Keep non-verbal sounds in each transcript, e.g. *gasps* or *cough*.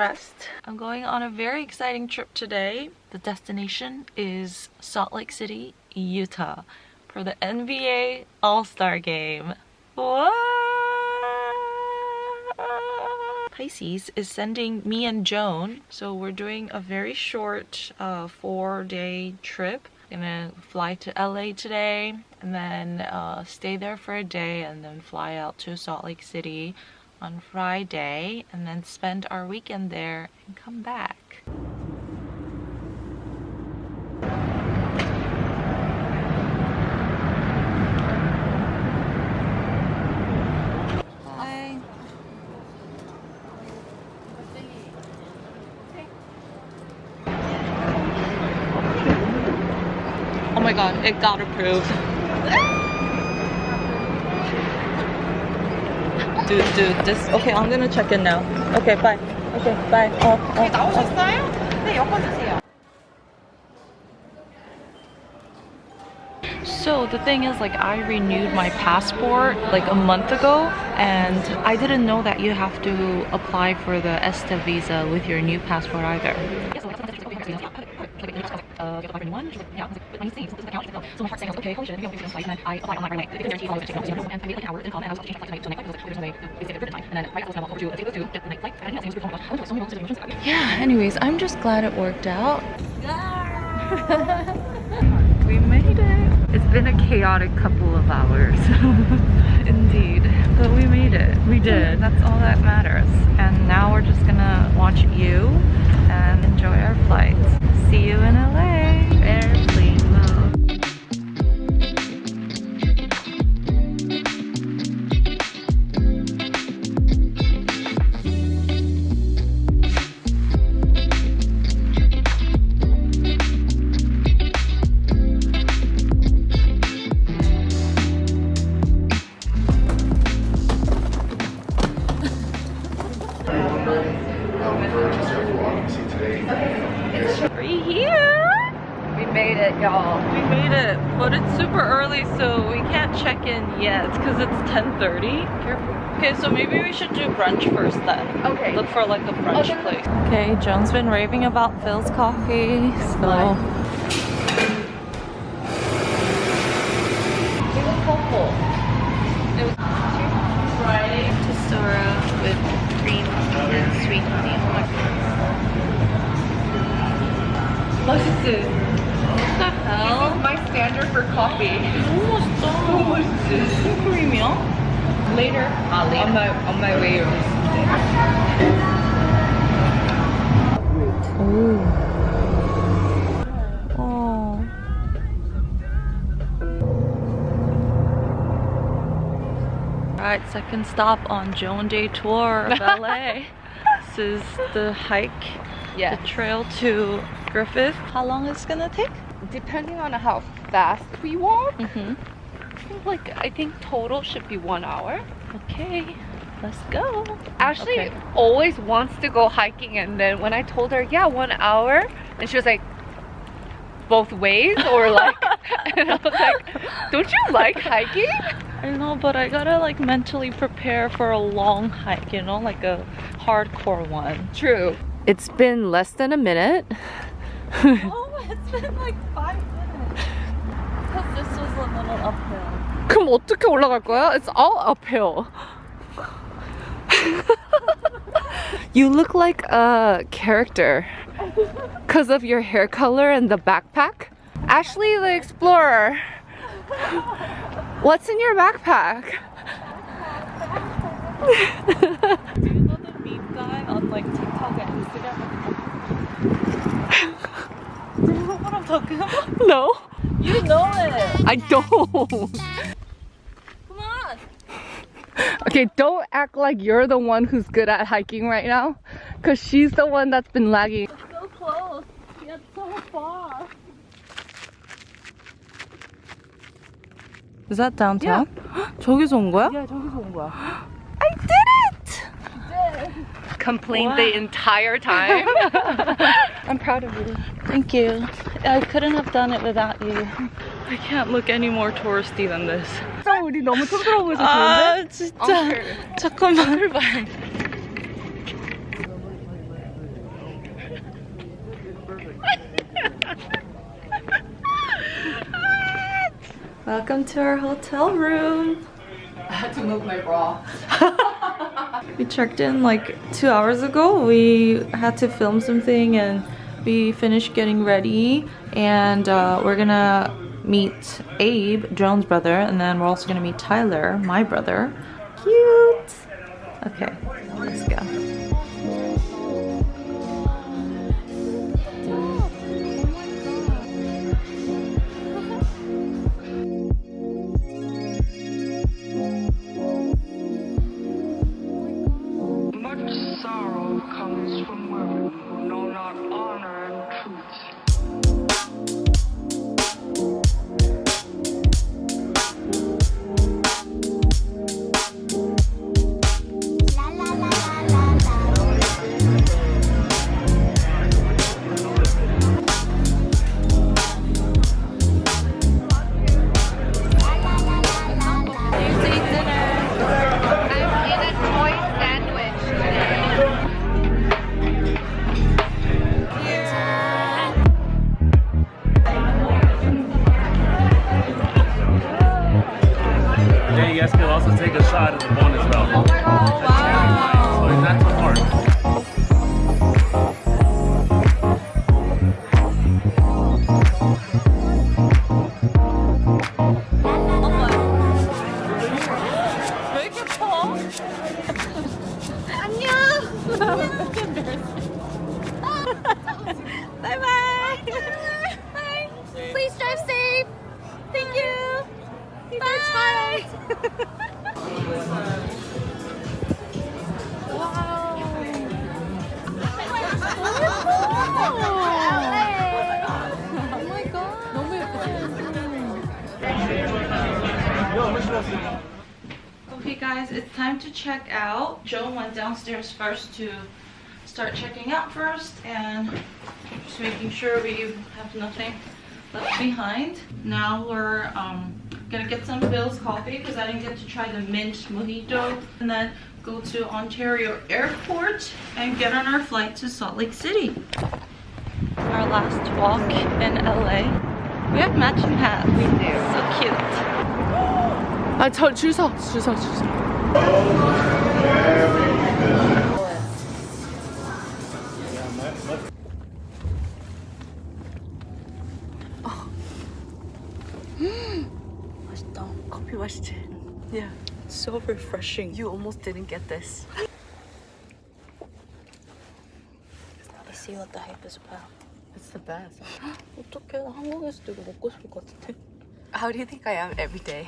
dressed. I'm going on a very exciting trip today. The destination is Salt Lake City, Utah for the NBA All-Star Game. What? Pisces is sending me and Joan, so we're doing a very short uh, four-day trip. Gonna fly to LA today and then uh, stay there for a day and then fly out to Salt Lake City on Friday and then spend our weekend there and come back. Oh my god, it got approved. *laughs* dude, dude, this. Okay, I'm gonna check in now. Okay, bye. Okay, bye. 어, 어, 나오셨어요? 네, 엮어주세요. So the thing is like I renewed my passport like a month ago and I didn't know that you have to apply for the ESTA visa with your new passport either. Uh, apply a new one. She's like, yeah. I was like, but when you see, this account, she's like, so my heart sank. I was like, okay, holy shit, maybe I'm going to flight. And then I applied online right away. They guarantee all of it. And I waited like an hour and called and I was about to my flight tonight to night. I was like, there's no way. They said it time. And then right I was gonna walk over to the table to get the night flight, I didn't have to answer I went to so many moments emotions. Yeah, anyways, I'm just glad it worked out. *laughs* we made it. It's been a chaotic couple of hours. *laughs* Indeed. But we made it. We did. That's all that matters. And now we're just gonna watch you and enjoy our flight. See you in LA. Airplane brunch first then. Okay. Look for like a brunch okay. place. Okay, Joan's been raving about Philz coffee, so... It was. It was oh my What the hell? This is my standard for coffee. Later. Uh, later. On my on my way. Oh. Alright, second stop on Joan Day Tour of *laughs* LA. this is the hike, the trail to Griffith. How long is it gonna take? Depending on how fast we walk, mm -hmm. Mm-hmm. like I think total should be one hour. Okay, let's go. Ashley Okay. always wants to go hiking, and then when I told her, yeah, one hour, and she was like, both ways, or like, *laughs* *laughs* and I was like, don't you like hiking? I know, but I gotta like mentally prepare for a long hike, you know, like a hardcore one. True. It's been less than a minute. *laughs* Oh, it's been like five minutes. Because this was a little uphill. 그럼 어떻게 올라갈 거야? It's all uphill. you look like a character because of your hair color and the backpack. Ashley the Explorer. What's in your backpack? Do *laughs* you know the meme guy on like TikTok and Instagram? Do you know what I'm talking about? No, You know it! I don't. Come on! Okay, don't act like you're the one who's good at hiking right now because she's the one that's been lagging. So close, yet so far. Is that downtown? *gasps* 저기서 온 거야? Yeah, 저기서 온 거야. *gasps* I did it! complained the entire time. *laughs* I'm proud of you. Thank you. I couldn't have done it without you. I can't look any more touristy than this. 진짜 잠깐만 Welcome to our hotel room. *laughs* I had to move my bra. *laughs* We checked in like two hours ago. We had to film something and we finished getting ready and uh, we're gonna meet Abe, Joan's brother, and then we're also gonna meet Tyler, my brother. Cute! Okay, let's go. help. Joan went downstairs first to start checking out first and just making sure we have nothing left behind. Now we're um, gonna get some Philz coffee because I didn't get to try the mint mojito and then go to Ontario Airport and get on our flight to Salt Lake City. Our last walk in LA. We have matching hats. We do. So cute. 아, 저 주서, 주서, 주서. 맛있다. 커피 맛있지? Yeah, so refreshing. You almost didn't get this. I see what the hype is about. It's the best. *gasps* 어떡해, 나 한국에서도 이거 먹고 싶을 것 같은데. How do you think I am every day?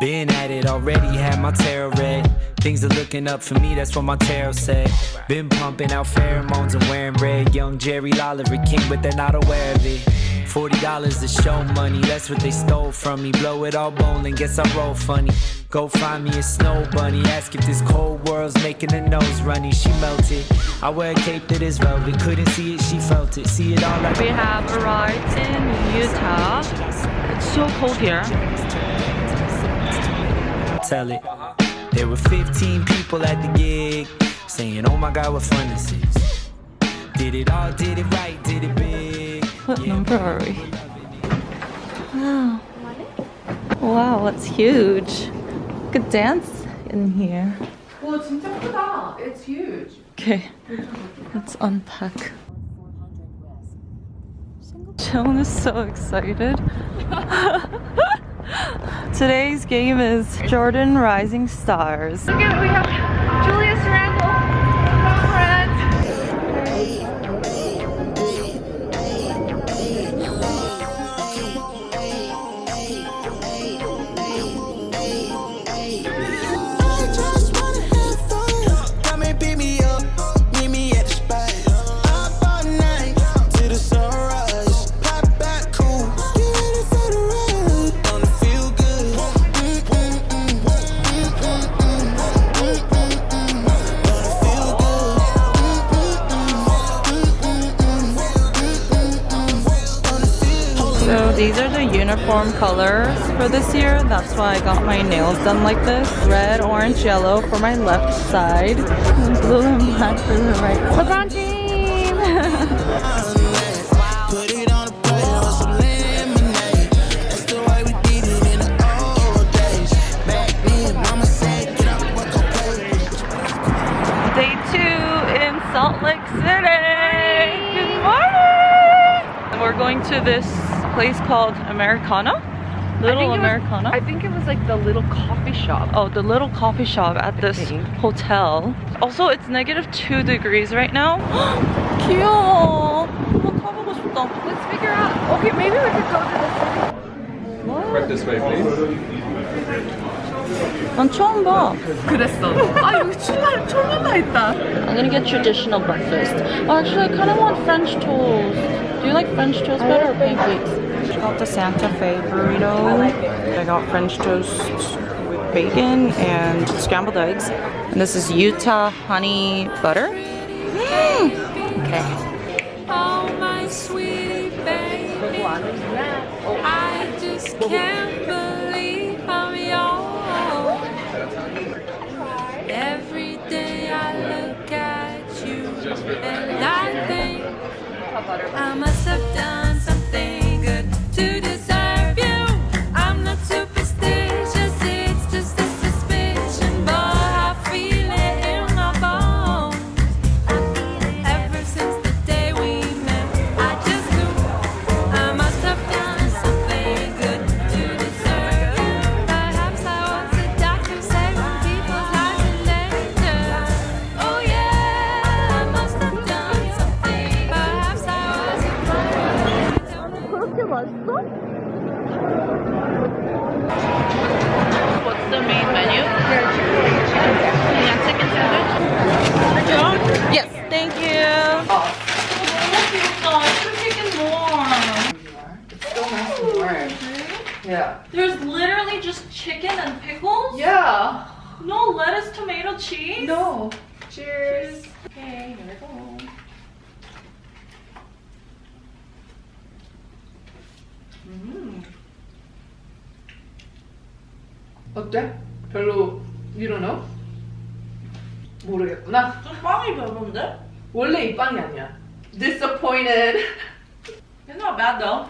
Been at it already, had my tarot read. Things are looking up for me, that's what my tarot said. Been pumping out pheromones and wearing red. Young Jerry a king, but they're not aware of it. Forty dollars to show money, that's what they stole from me. Blow it all bowling, guess I roll funny. Go find me a snow bunny, ask if this cold world's making her nose runny. She melted. I wear a cape that is velvet, couldn't see it, she felt it. See it all like We have arrived in Utah. It's so cold here tell it. There were 15 people at the gig saying, Oh my god, what fun this is. Did it all, did it right, did it big. What number are we? Wow. Wow, it's huge. Good dance in here. 와, 진짜 크다. It's huge. Okay, let's unpack. Joan is so excited. *laughs* Today's game is Jordan Rising Stars. Look at, we have. Uniform colors for this year. That's why I got my nails done like this. Red, orange, yellow for my left side. And blue and black for the right. LeBron team! Put it on a *laughs* plate or some lemonade. That's the way we did it in the old days. Back then, mama said, get up, walk up, play. Day two in Salt Lake City. Good morning. We're going to this place called Americana. Little I think it was- Americana. I think it was like the little coffee shop. Oh, the little coffee shop at this think. hotel. Also, it's negative two degrees right now. *gasps* 귀여워. 한번 타보고 싶다. Let's figure out. Okay, maybe we could go to the city. Right this way, please. 난 처음 봐. 그랬어. 아 여기 출발 초면가 있다. I'm gonna get traditional breakfast. Oh, actually, I kind of want French toast. Do you like French toast better or pancakes? I got the Santa Fe burrito. I. Got French toast with bacon and scrambled eggs. And this is Utah honey butter. Mm. Okay. Oh, my sweet baby. I just can't believe I'm. Every day I look at you and I think I must have done nice and warm. Yeah. There's literally just chicken and pickles? Yeah. No lettuce, tomato, cheese? No. Cheers. Okay, here we go. 어때? 별로 you don't know? 모르겠구나. 좀 빵이 별론데? 원래 이 빵이 아니야. Disappointed. It's not bad though.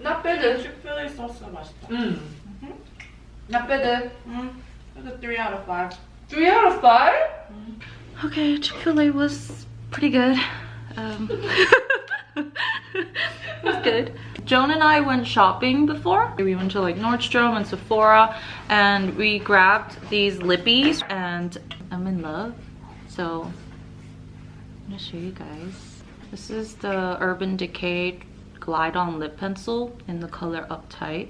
Not bad. Chick-fil-A sauce 맛있다. 음. Not bad. Mm, it's a 3 out of 5. Three out of five? Okay, Chick-fil-A was pretty good. Um, it was *laughs* good. Joan and I went shopping before. We went to like Nordstrom and Sephora and we grabbed these lippies and I'm in love. So I'm gonna show you guys. This is the Urban Decay Glide On Lip Pencil in the color Uptight.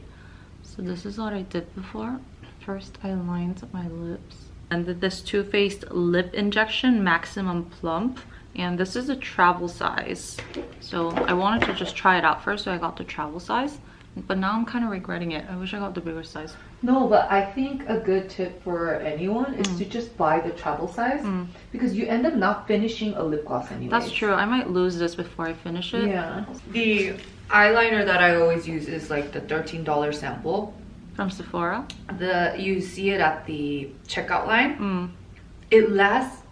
So this is what I did before. First I lined my lips and this Too Faced Lip Injection Maximum Plump. And this is a travel size. So I wanted to just try it out first, so I got the travel size. But now I'm kind of regretting it. I wish I got the bigger size. No, but I think a good tip for anyone is to just buy the travel size because you end up not finishing a lip gloss anyway. That's true. I might lose this before I finish it. Yeah. The eyeliner that I always use is like the $13 sample. From Sephora. The you see it at the checkout line. Mm. It lasts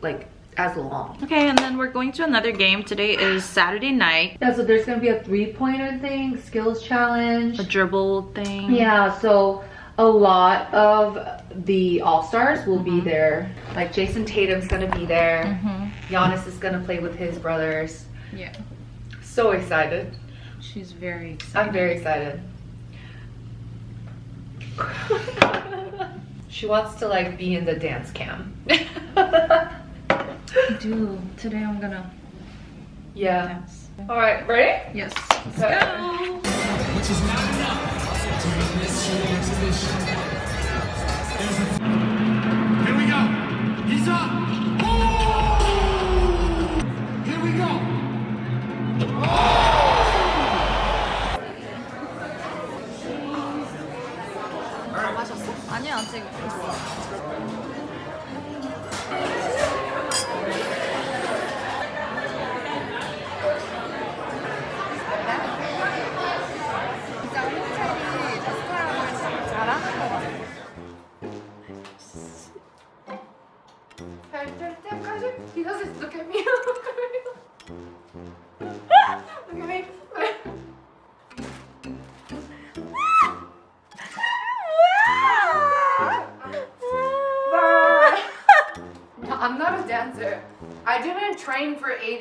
like as long. Okay, and then we're going to another game. Today is Saturday night. Yeah, so there's gonna be a three-pointer thing, skills challenge. A dribble thing. Yeah, so a lot of the all-stars will be mm-hmm. there. Like Jayson Tatum's gonna be there. Mm-hmm. Giannis is gonna play with his brothers. Yeah. So excited. She's very excited. I'm very excited. *laughs* she wants to like be in the dance cam. *laughs* I do. Today I'm gonna yeah. dance. All right, ready? Yes. Let's go.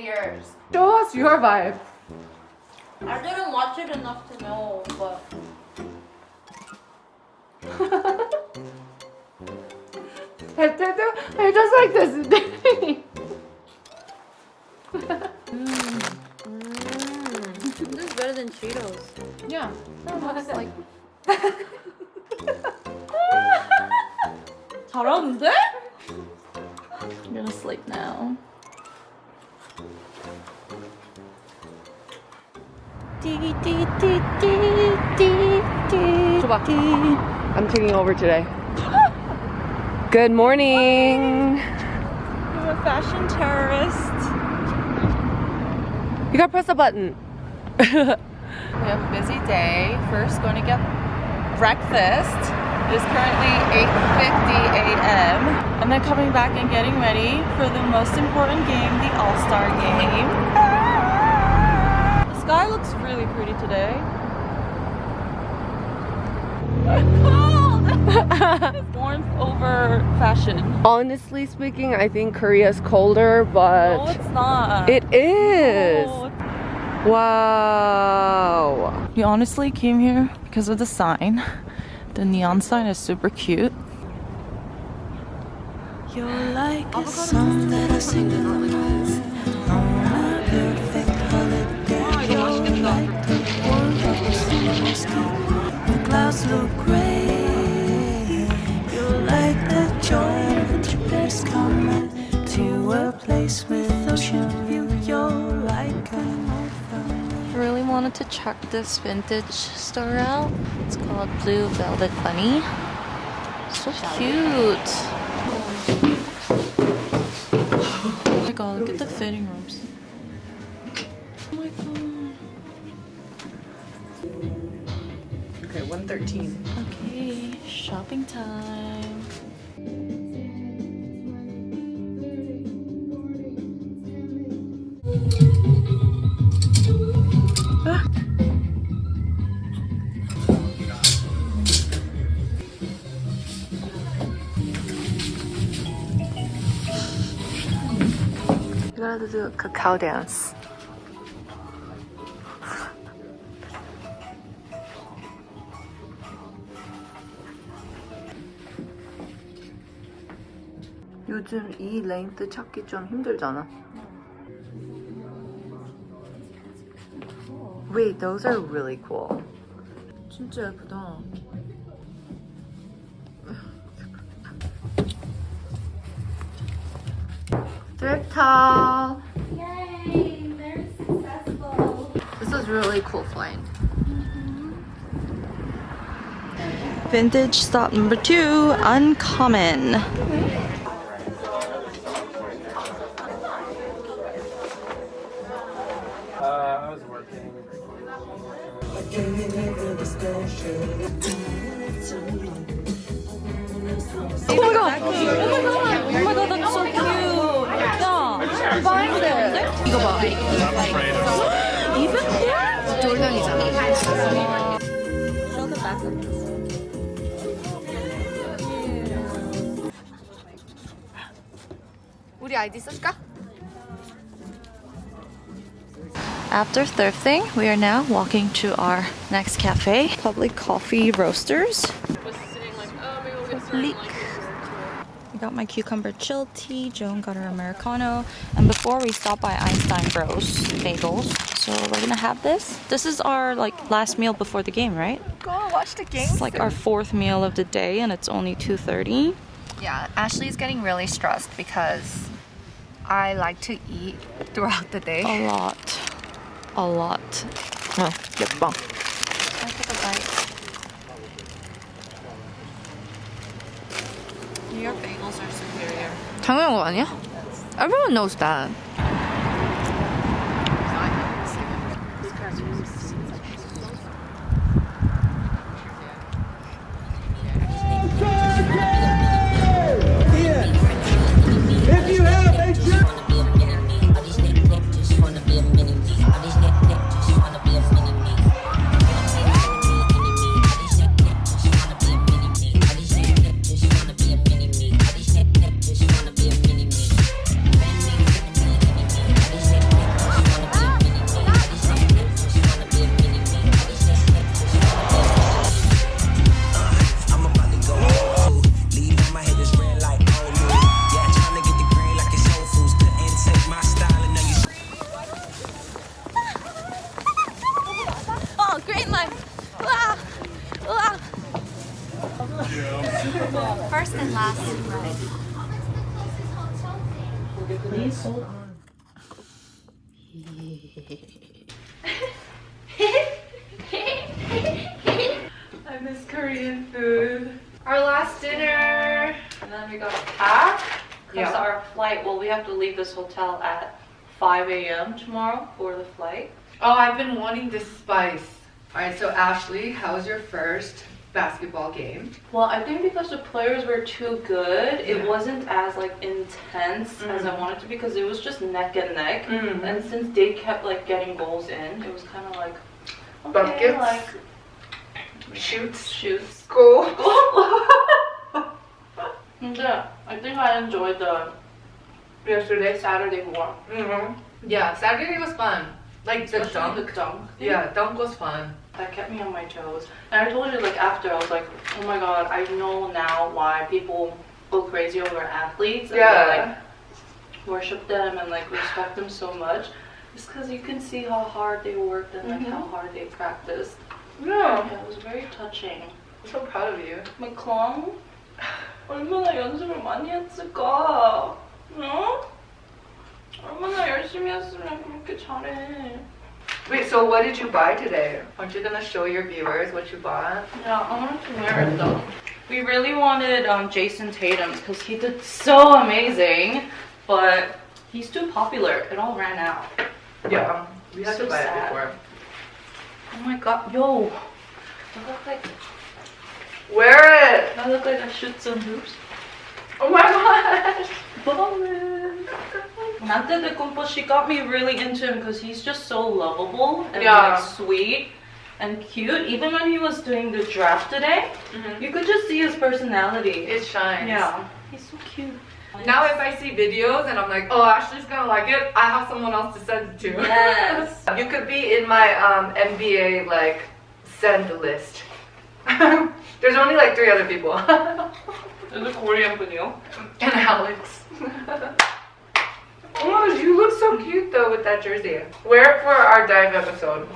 years. Show us your vibe. I didn't watch it enough to know, but *laughs* I did it- I just like this. *laughs* this is better than Cheetos. yeah. That's like *laughs* 잘하는데? I'm gonna sleep now. I'm taking over today. *gasps* Good morning. I'm a fashion terrorist. You gotta press a button. *laughs* We have a busy day. First, going to get breakfast. It is currently 8.50 a.m. And then coming back and getting ready for the most important game, the All-Star game. The sky looks really pretty today. I'm cold! *laughs* Warmth over fashion. Honestly speaking, I think Korea's colder, but No, it's not. it is. No, Wow. We honestly came here because of the sign. The neon sign is super cute. You're like a song that I sing skin when clouds look gray. You're like the joy of a trip that's coming to a place with ocean view. You're like an old. I really wanted to check this vintage store out. It's called Blue Velvet Bunny. So cute. Oh my god, look at the fitting rooms. 13. Okay, shopping time. Ah. You gotta do a cacao dance. 요즘 이 렌트 찾기 좀 힘들잖아. Wait, those are really cool. 진짜 예쁘다. Thrift haul. Yay! Very successful. This is really cool find. Vintage stop number two, uncommon. Oh my god! Oh my god! Oh my god, that's so cute! 야! Find it. 이거 봐. I'm afraid of Even here? 돌면이잖아. Show the back of this. 우리 아이디 써줄까? After thrifting, we are now walking to our next cafe, Public Coffee Roasters. Public. I got my cucumber chill tea, Joan got her Americano, and before we stop by Einstein Bros Bagels. So we're gonna have this. This is our like last meal before the game, right? Go watch the game. It's like our fourth meal of the day and it's only 2.30. Yeah, Ashley's getting really stressed because I like to eat throughout the day. A lot. A lot. 어, 예뻐. 당연한 거 아니야? Everyone knows that. Because Yeah. our flight, well, we have to leave this hotel at 5 a.m. tomorrow for the flight. Oh, I've been wanting this spice. All right, so Ashley, how was your first basketball game? Well, I think because the players were too good, it Yeah. wasn't as like intense as I Mhm. wanted to because it was just neck and neck. Mhm. And since they kept like getting goals in, it was kind of like okay, Buckets? like Shoots. shoots. School. *laughs* Yeah, I think I enjoyed the yesterday Saturday more. Mm -hmm. Yeah, Saturday was fun. Like the dunk. the dunk. Thing. Yeah, dunk was fun. That kept me on my toes. And I told you like after I was like, oh my god, I know now why people go crazy over athletes. yeah. like worship them and like respect them so much. just because you can see how hard they worked and like mm -hmm. how mm-hmm. hard they practiced. Yeah. yeah. It was very touching. I'm so proud of you. McClung. *laughs* 얼마나 연습을 많이 했을까? 응? 얼마나 열심히 했으면 그렇게 잘해. Wait, so what did you buy today? Aren't you gonna show your viewers what you bought? Yeah, I wanted to wear it though. Mm-hmm. We really wanted um, Jayson Tatum because he did so amazing, but he's too popular. It all ran out. Yeah, we had so to buy sad. it before. Oh my god, yo! Look like Wear it! I look like I shoot some hoops. Oh my gosh! Ballin'. Antetokounmpo, she got me really into him because he's just so lovable and Yeah. like sweet and cute. Even when he was doing the draft today, Mhm. you could just see his personality. It shines. yeah, he's so cute. Now if I see videos and I'm like, oh, Ashley's gonna like it, I have someone else to send it to. Yes. *laughs* you could be in my um, NBA like send list. *laughs* There's only like three other people. There's a Korean video. and Alex. oh, you look so cute though with that jersey. Wear it for our dive episode.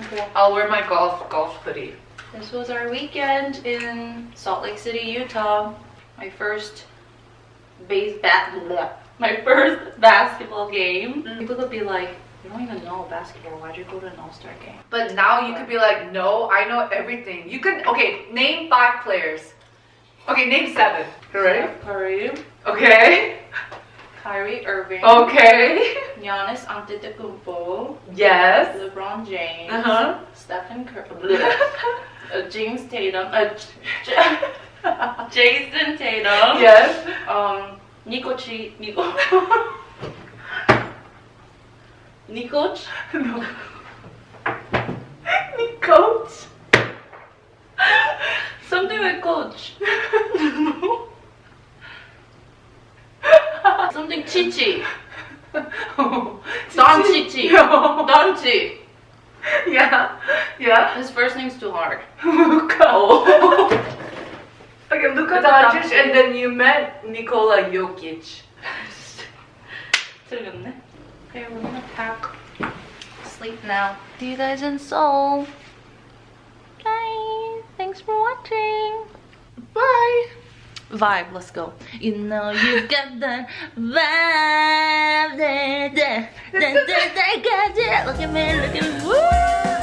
Okay. I'll wear my golf golf hoodie. This was our weekend in Salt Lake City, Utah. My first base bat *laughs* my first basketball game. Mm. People could be like, you don't even know basketball. Why'd you go to an all-star game? But now you could be like, no, I know everything. You could okay, name five players. Okay, name seven. You ready? Steph Curry, Okay. Kyrie Irving, Okay. Giannis Antetokounmpo, Yes. LeBron James, Uh huh. Stephen Curry, *laughs* uh, James Tatum, uh, *laughs* Jayson Tatum, yes. um, Nico Chi, Nico, *laughs* Nikot? *laughs* No. Nikot? Something with coach. *laughs* no. *laughs* Something chichi. Oh. Don Chichi. No. Don Chi. Yeah. Yeah. His first name's too hard. Luka. Oh. okay, Luka. Doncic and then you met Nikola Jokic. 틀렸네. Okay, we're gonna pack. Sleep now. See you guys in Seoul. Bye. Thanks for watching. Bye. Vibe, let's go. You know you *laughs* got that vibe. Da, da, da, da, da, got it. Look at me, look at me. Woo!